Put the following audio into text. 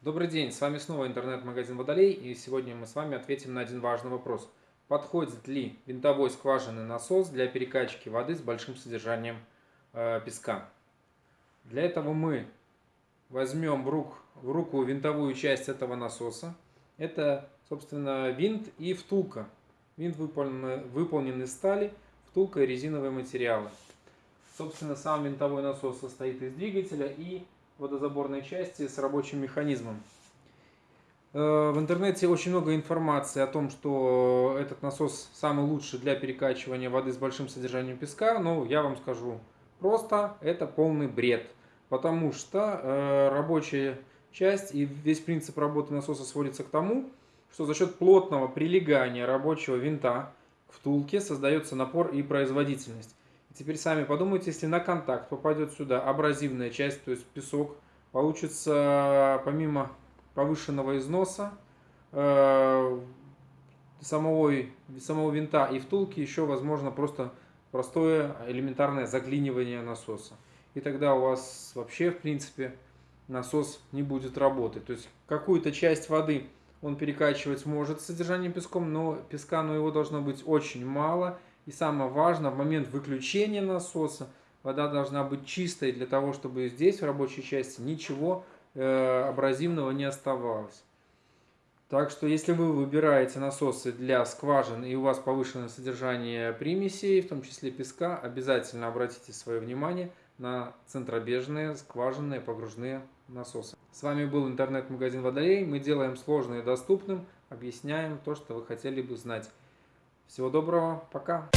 Добрый день, с вами снова интернет-магазин Водолей, и сегодня мы с вами ответим на один важный вопрос. Подходит ли винтовой скважинный насос для перекачки воды с большим содержанием э, песка? Для этого мы возьмем в, рук, в руку винтовую часть этого насоса. Это, собственно, винт и втулка. Винт выполнен, выполнен из стали, втулка и резиновые материалы. Собственно, сам винтовой насос состоит из двигателя и водозаборной части с рабочим механизмом. Э, в интернете очень много информации о том, что этот насос самый лучший для перекачивания воды с большим содержанием песка, но я вам скажу просто, это полный бред. Потому что э, рабочая часть и весь принцип работы насоса сводится к тому, что за счет плотного прилегания рабочего винта к втулке создается напор и производительность. Теперь сами подумайте, если на контакт попадет сюда абразивная часть, то есть песок, получится помимо повышенного износа э, самого, самого винта и втулки еще возможно просто простое элементарное заклинивание насоса. И тогда у вас вообще в принципе насос не будет работать. То есть какую-то часть воды он перекачивать может с содержанием песком, но песка но его должно быть очень мало и самое важное, в момент выключения насоса вода должна быть чистой для того, чтобы здесь, в рабочей части, ничего э, абразивного не оставалось. Так что, если вы выбираете насосы для скважин и у вас повышенное содержание примесей, в том числе песка, обязательно обратите свое внимание на центробежные скважинные погружные насосы. С вами был интернет-магазин Водолей. Мы делаем сложное доступным, объясняем то, что вы хотели бы знать. Всего доброго, пока!